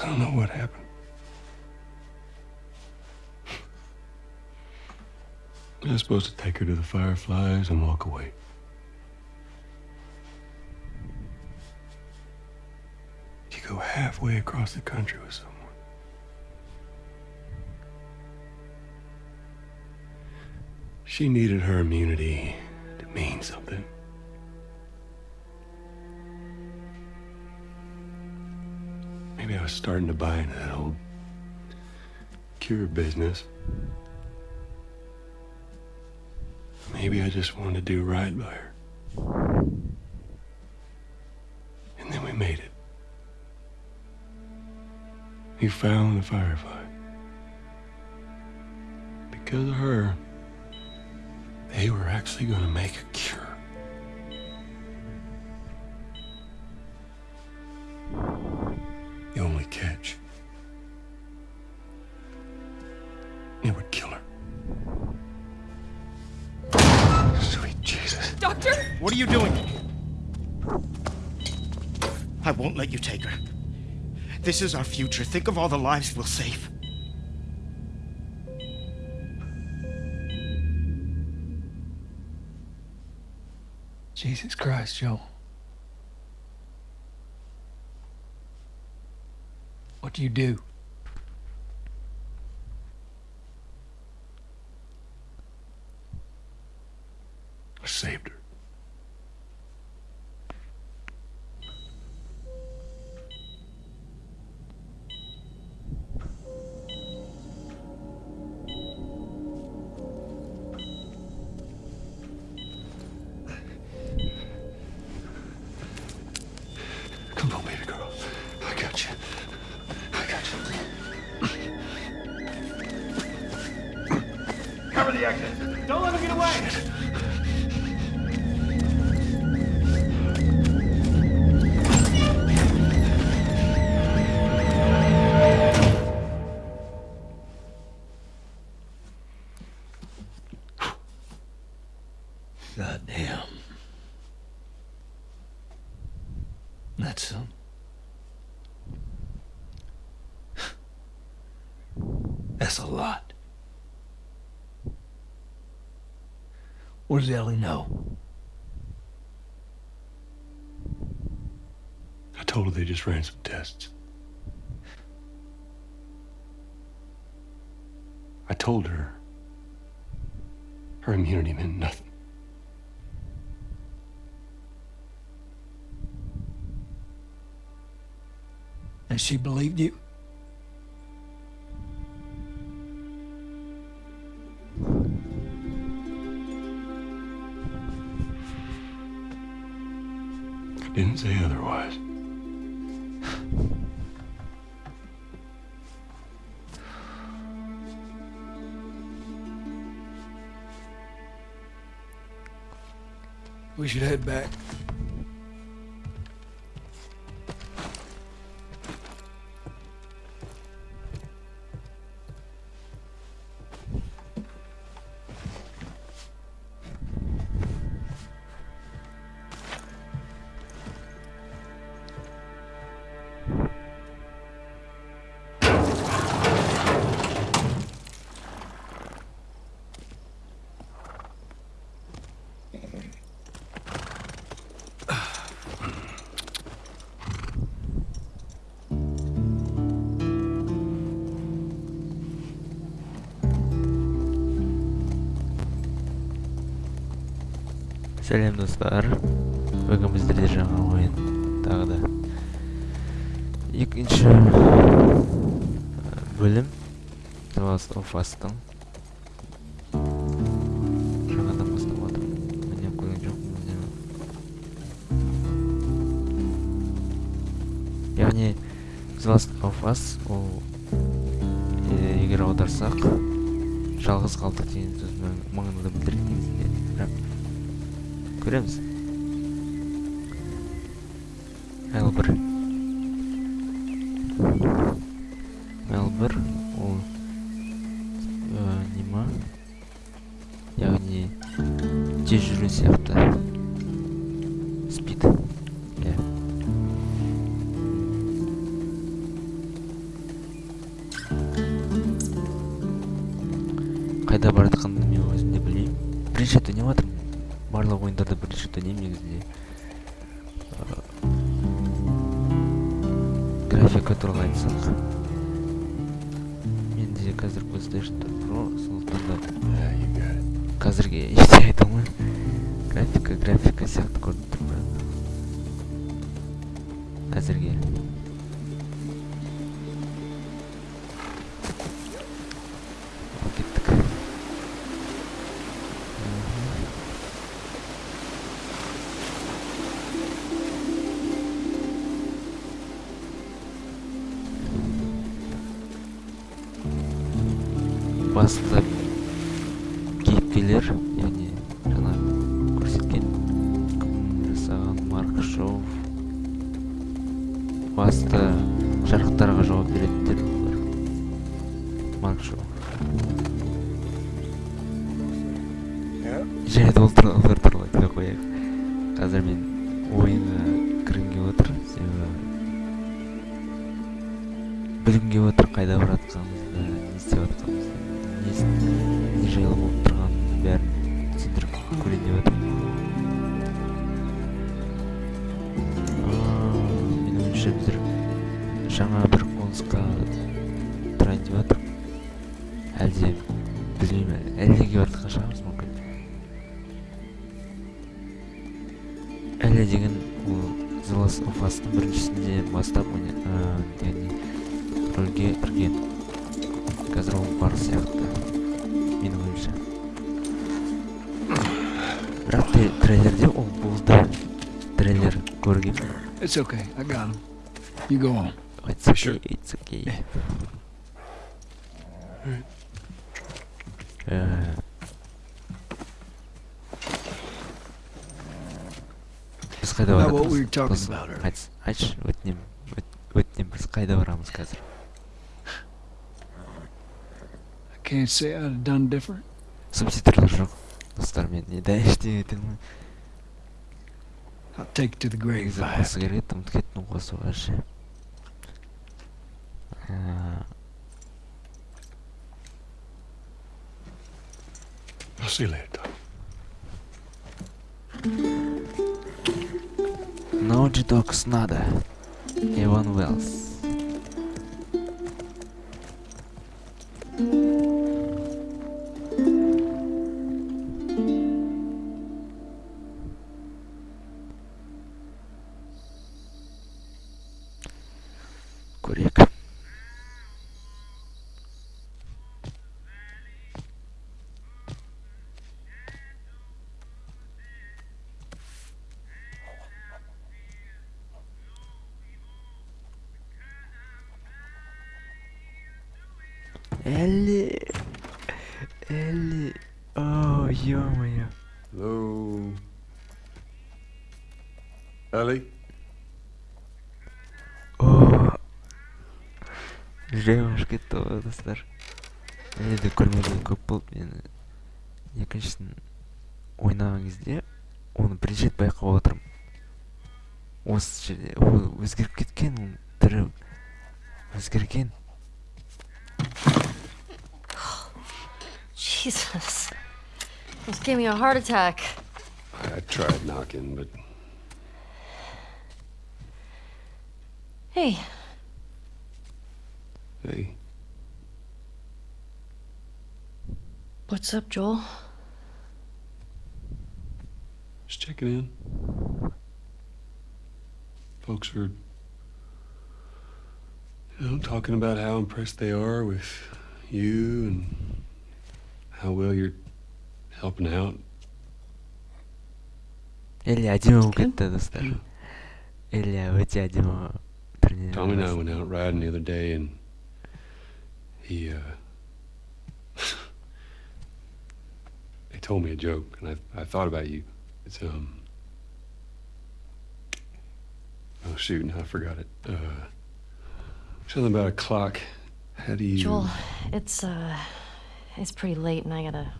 I don't know what happened. I was supposed to take her to the Fireflies and walk away. You go halfway across the country with someone. She needed her immunity to mean something. Maybe I was starting to buy into that old cure business. Maybe I just wanted to do right by her. And then we made it. We found the firefly. Because of her, they were actually going to make a cure. What are you doing? I won't let you take her. This is our future. Think of all the lives we'll save. Jesus Christ, Joel. What do you do? I saved her. The exit. Don't let him get away. God damn. That's some. That's a lot. What does Ellie know? I told her they just ran some tests. I told her her immunity meant nothing. And she believed you? We should head back. Сәлем достар. Бүгін біздерде жаңа ойын тағы да екінші бөлім. The Last of Us-тың. Жаңадан бастап жатырмын ойнап көрген жоқпын яғни Last of Us ол е, егер аударсақ жалғыз қалдық деген сөз мағынада білдіреді негізінде бірақ көреміз. Мелбір Мелбір ол ә, нема? Яғни тез жүру сияқты. Playstation 4 pro сондықтан да қазірге ештеңе айта алмаймын графика графика сияқты көрініп тұр бірақ әзірге басты кейіпкерлер яғни жаңа көрсеткен жасаған марк шоу басты жарықтарға жауап беретіндер олар. Марк шоу. Де ол туралы олар туралы айтпай қояйық. Қазір мен ойынға кіргім келіп отыр себебі білгім келіп отыр қайда бара жатқанымызды не істеп жатқанымызды. Жайлы болып тұрғанын бәрін түсіндіріп көрейін деп жаңа бір тұрайын әлде білмеймін жатқан шығармыз мүмкін әлі деген ол Us'тың біріншісінде бастап яғни рөлге кірген қазір ол бар сияқты менің ойымша бірақ трейлерде ол болды трейлер көргенмін It's okay. I got him. You go on. It's okay, Sure. it's okay. Yeah. Біз қайда айтс- айтшы өтінемін өт- өтінемін біз қайда барамыз қазір can't say I'd have done different. субтитрлар жоқ достар мен не да ештеңе ете алмаймын I'll take it to the grave. негізі if I have қосу керек еді ұмытып кеттім қосуға ше Ә, I'll see you later, Tom. Naughty Dogs надо Иван Уэллс Элли Элли О, ё-моё Hello. Ellie? О кетті ғой достар де көрмеген көп болды мені екіншісін ойнаған кезде оны бірінші рет байқап отырмын осы жерде ол өзгеріп кеткен өзгерген Jesus. Almost gave me a heart attack. I tried knocking, but Hey, hey, what's up, Joel? just checking in. Folks are, you know, talking about how impressed they are with you and how well you're helping out. Tommy and I went out riding the other day and he uh he told me a joke and I I thought about you. It's um Oh shoot, no, I forgot it. Uh something about a clock. How do you Joel, it's uh it's pretty late and I gotta.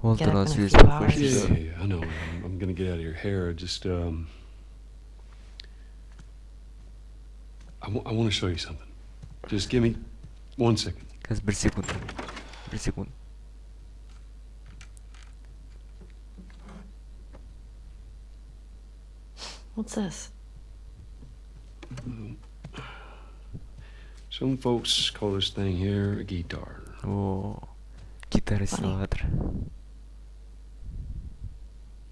Well, get the up in a few hours. Yeah, yeah, yeah, I know. I'm, I'm, gonna get out of your hair. Just, um. I, want to show you something. Just give me one second. What's this? Some folks call this thing here a guitar. Oh, Guitar Silver.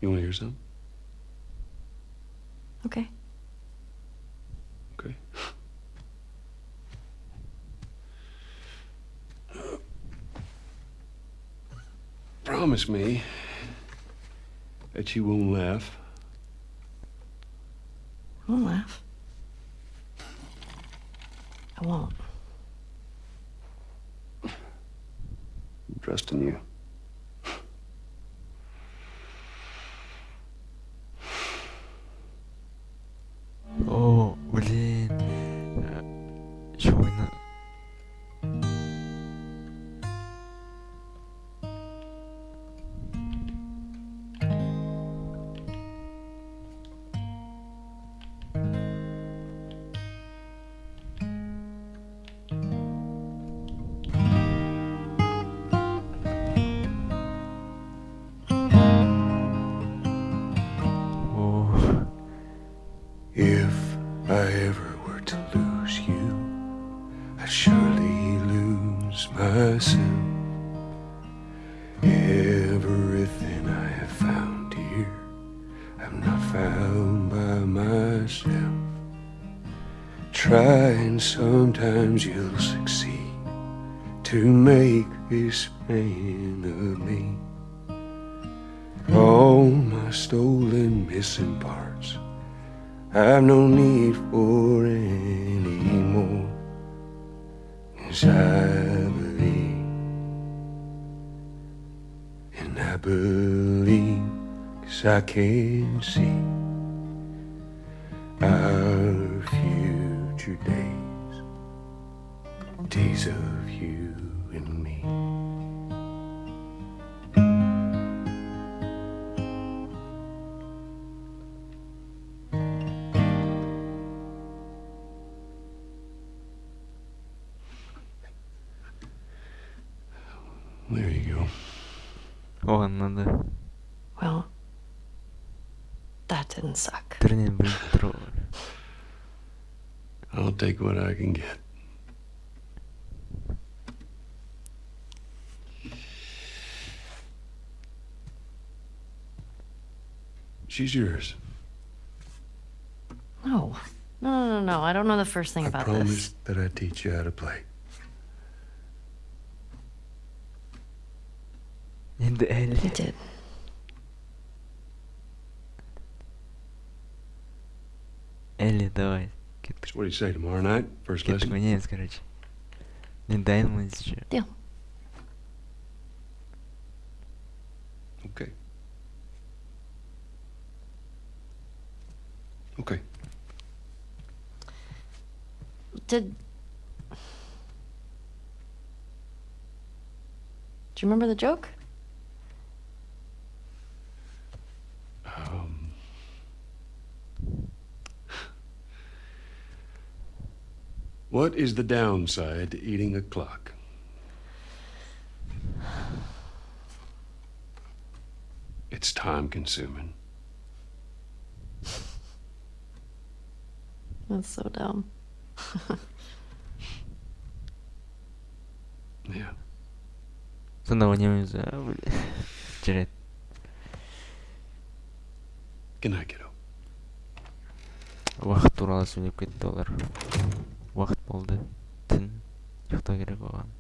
You want to hear some? Okay. Okay. Promise me that you won't laugh. Won't laugh? Sometimes you'll succeed to make this man of me. All my stolen missing parts. I've no need for any more. Cause I believe, and I believe, cause I can see our future days, days of you and me. There you go. оған надо Well, that didn't suck. түрінен білініп тұр ғой I'll take what I can get. She's yours. No. No, no, no, no. I don't know the first thing I about promised this. that I'd teach you how to play. енді әлі You did. әлі давай кеттік So what do you say tomorrow night? First кеттік lesson? ойнаймыз короче мен дайынмын еще Deal. Okay. Did. Do you remember the joke? Um, what is the downside to eating a clock? It's time consuming. That's so dumb. Yeah. ба блин жарайды Good night, kiddo. уақыт туралы сөйлеп кетті олар уақыт болды түн ұйықтау керек оған